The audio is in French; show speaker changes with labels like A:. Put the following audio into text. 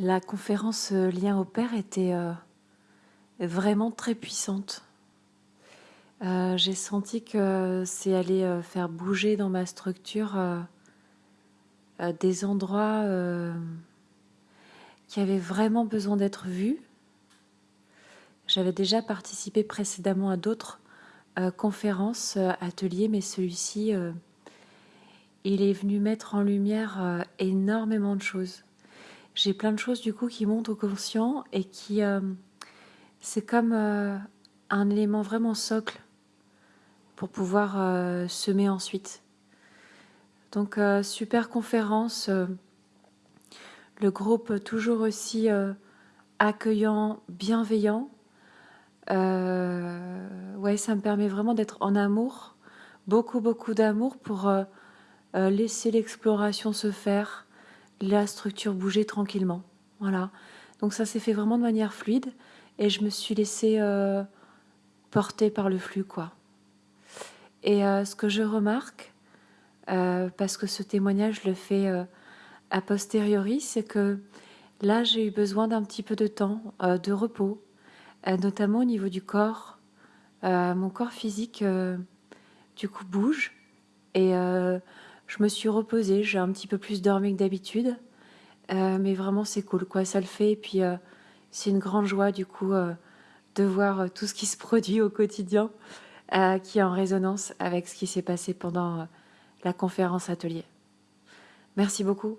A: La conférence euh, Lien au Père était euh, vraiment très puissante. Euh, j'ai senti que c'est allé faire bouger dans ma structure des endroits qui avaient vraiment besoin d'être vus. J'avais déjà participé précédemment à d'autres conférences, ateliers, mais celui-ci, il est venu mettre en lumière énormément de choses j'ai plein de choses du coup qui montent au conscient et qui euh, c'est comme euh, un élément vraiment socle pour pouvoir euh, semer ensuite. Donc super conférence, le groupe toujours aussi accueillant, bienveillant. ouais, ça me permet vraiment d'être en amour, beaucoup beaucoup d'amour pour laisser l'exploration se faire, la structure bougeait tranquillement. Voilà. Donc ça s'est fait vraiment de manière fluide et je me suis laissée euh, porter par le flux, quoi. Et euh, ce que je remarque, euh, parce que ce témoignage le fais a posteriori, c'est que là j'ai eu besoin d'un petit peu de temps, de repos, notamment au niveau du corps. mon corps physique, du coup, bouge et je me suis reposée, j'ai un petit peu plus dormi que d'habitude. Euh, mais vraiment, c'est cool, quoi. Ça le fait. Et puis, euh, c'est une grande joie, du coup, euh, de voir tout ce qui se produit au quotidien, qui est en résonance avec ce qui s'est passé pendant la conférence atelier. Merci beaucoup.